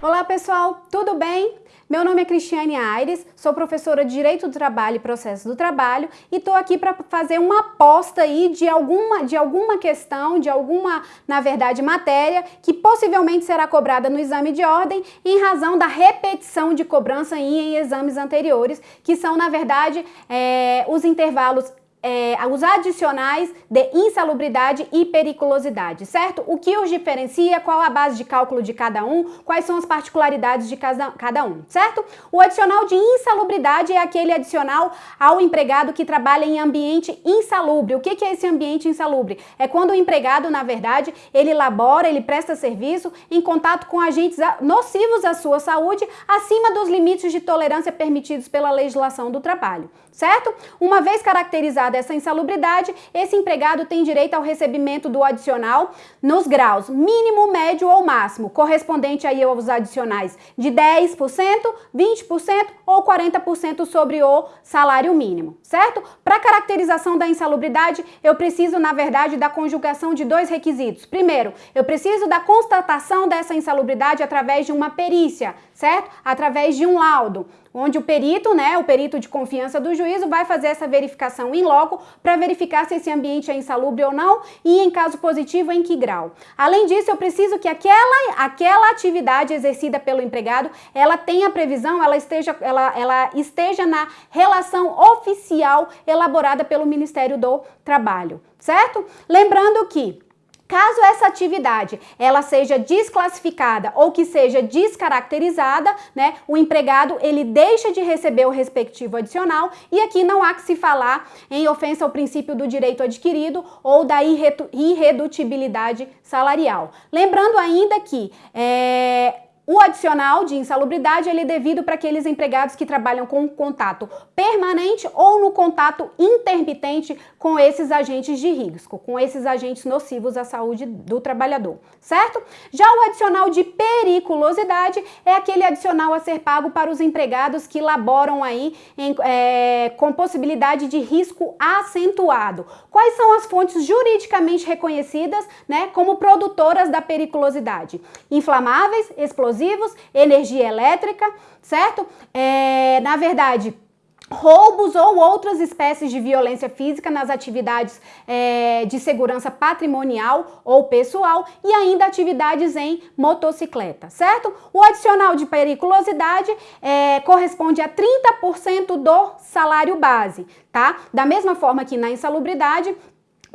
Olá pessoal, tudo bem? Meu nome é Cristiane Aires, sou professora de Direito do Trabalho e Processo do Trabalho e estou aqui para fazer uma aposta aí de alguma, de alguma questão, de alguma, na verdade, matéria que possivelmente será cobrada no exame de ordem em razão da repetição de cobrança em exames anteriores, que são, na verdade, é, os intervalos é, os adicionais de insalubridade e periculosidade, certo? O que os diferencia, qual a base de cálculo de cada um, quais são as particularidades de cada, cada um, certo? O adicional de insalubridade é aquele adicional ao empregado que trabalha em ambiente insalubre. O que, que é esse ambiente insalubre? É quando o empregado, na verdade, ele labora, ele presta serviço em contato com agentes nocivos à sua saúde, acima dos limites de tolerância permitidos pela legislação do trabalho, certo? Uma vez caracterizado dessa insalubridade, esse empregado tem direito ao recebimento do adicional nos graus mínimo, médio ou máximo, correspondente aí aos adicionais de 10%, 20% ou 40% sobre o salário mínimo, certo? Para caracterização da insalubridade, eu preciso, na verdade, da conjugação de dois requisitos. Primeiro, eu preciso da constatação dessa insalubridade através de uma perícia, certo? Através de um laudo onde o perito, né, o perito de confiança do juízo vai fazer essa verificação em loco para verificar se esse ambiente é insalubre ou não e em caso positivo em que grau. Além disso, eu preciso que aquela, aquela atividade exercida pelo empregado, ela tenha previsão, ela esteja, ela, ela esteja na relação oficial elaborada pelo Ministério do Trabalho, certo? Lembrando que Caso essa atividade ela seja desclassificada ou que seja descaracterizada, né, o empregado ele deixa de receber o respectivo adicional e aqui não há que se falar em ofensa ao princípio do direito adquirido ou da irredutibilidade salarial. Lembrando ainda que é, o adicional de insalubridade ele é devido para aqueles empregados que trabalham com contato permanente ou no contato intermitente com esses agentes de risco, com esses agentes nocivos à saúde do trabalhador, certo? Já o adicional de periculosidade é aquele adicional a ser pago para os empregados que laboram aí em, é, com possibilidade de risco acentuado. Quais são as fontes juridicamente reconhecidas né, como produtoras da periculosidade? Inflamáveis, explosivos, explosivos, energia elétrica, certo? É, na verdade, roubos ou outras espécies de violência física nas atividades é, de segurança patrimonial ou pessoal e ainda atividades em motocicleta, certo? O adicional de periculosidade é, corresponde a 30% do salário base, tá? Da mesma forma que na insalubridade,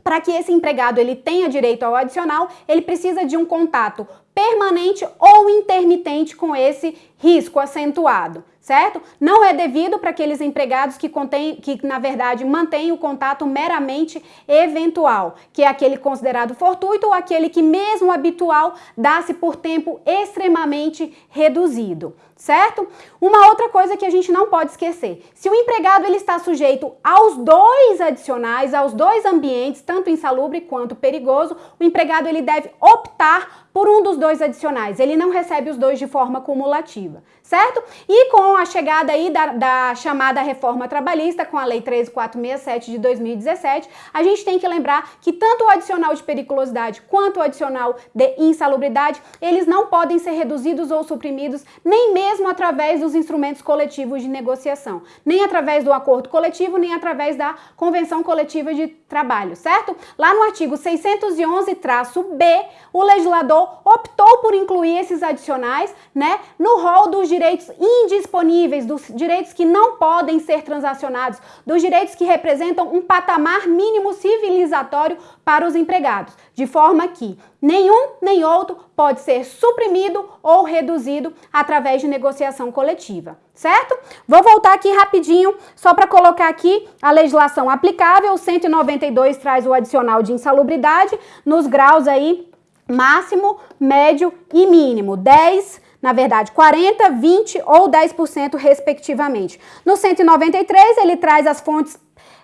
para que esse empregado ele tenha direito ao adicional, ele precisa de um contato permanente ou intermitente com esse risco acentuado certo? Não é devido para aqueles empregados que, contém, que, na verdade, mantêm o contato meramente eventual, que é aquele considerado fortuito ou aquele que, mesmo habitual, dá-se por tempo extremamente reduzido, certo? Uma outra coisa que a gente não pode esquecer, se o empregado ele está sujeito aos dois adicionais, aos dois ambientes, tanto insalubre quanto perigoso, o empregado ele deve optar por um dos dois adicionais, ele não recebe os dois de forma cumulativa, certo? E com a chegada aí da, da chamada reforma trabalhista, com a Lei 13467 de 2017, a gente tem que lembrar que tanto o adicional de periculosidade quanto o adicional de insalubridade, eles não podem ser reduzidos ou suprimidos nem mesmo através dos instrumentos coletivos de negociação, nem através do acordo coletivo, nem através da convenção coletiva de trabalho, certo? Lá no artigo 611-B, o legislador optou por incluir esses adicionais né, no rol dos direitos indisponíveis, dos direitos que não podem ser transacionados, dos direitos que representam um patamar mínimo civilizatório para os empregados, de forma que nenhum nem outro pode ser suprimido ou reduzido através de negociação coletiva, certo? Vou voltar aqui rapidinho, só para colocar aqui a legislação aplicável, o 192 traz o adicional de insalubridade nos graus aí máximo, médio e mínimo, 10, na verdade 40, 20 ou 10% respectivamente. No 193 ele traz as fontes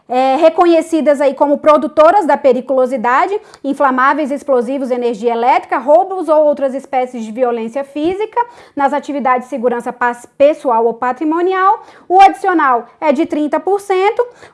é, reconhecidas aí como produtoras da periculosidade, inflamáveis, explosivos, energia elétrica, roubos ou outras espécies de violência física nas atividades de segurança pessoal ou patrimonial. O adicional é de 30%,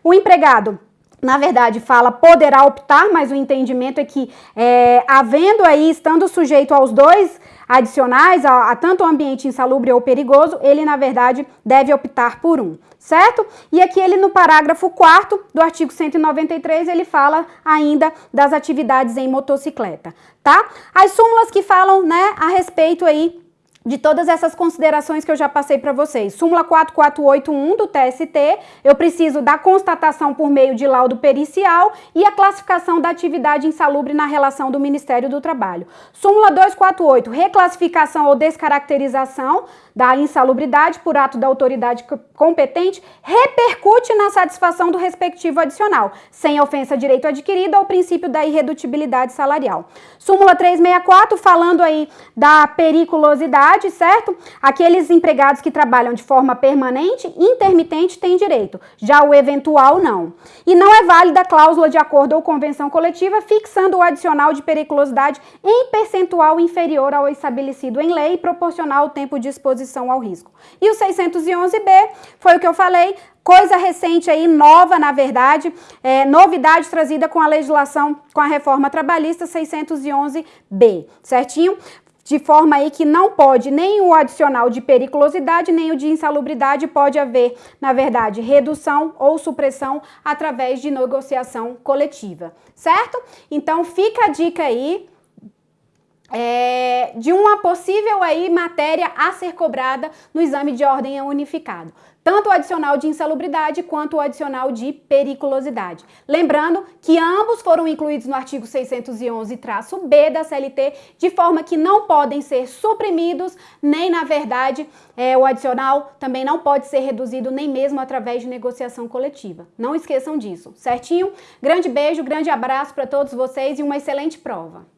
o empregado na verdade, fala poderá optar, mas o entendimento é que, é, havendo aí, estando sujeito aos dois adicionais, a, a tanto o ambiente insalubre ou perigoso, ele, na verdade, deve optar por um, certo? E aqui ele, no parágrafo 4 do artigo 193, ele fala ainda das atividades em motocicleta, tá? As súmulas que falam, né, a respeito aí de todas essas considerações que eu já passei para vocês. Súmula 4481 do TST, eu preciso da constatação por meio de laudo pericial e a classificação da atividade insalubre na relação do Ministério do Trabalho. Súmula 248, reclassificação ou descaracterização da insalubridade por ato da autoridade competente repercute na satisfação do respectivo adicional, sem ofensa direito adquirido ao princípio da irredutibilidade salarial. Súmula 364, falando aí da periculosidade, certo? Aqueles empregados que trabalham de forma permanente, intermitente, têm direito, já o eventual não. E não é válida a cláusula de acordo ou convenção coletiva fixando o adicional de periculosidade em percentual inferior ao estabelecido em lei proporcional ao tempo de exposição ao risco. E o 611B foi o que eu falei, coisa recente aí, nova na verdade, é, novidade trazida com a legislação, com a reforma trabalhista 611B, certinho? De forma aí que não pode nem o adicional de periculosidade, nem o de insalubridade, pode haver, na verdade, redução ou supressão através de negociação coletiva, certo? Então, fica a dica aí, é, de uma possível aí matéria a ser cobrada no exame de ordem unificado. Tanto o adicional de insalubridade quanto o adicional de periculosidade. Lembrando que ambos foram incluídos no artigo 611-B da CLT, de forma que não podem ser suprimidos, nem na verdade é, o adicional também não pode ser reduzido nem mesmo através de negociação coletiva. Não esqueçam disso, certinho? Grande beijo, grande abraço para todos vocês e uma excelente prova.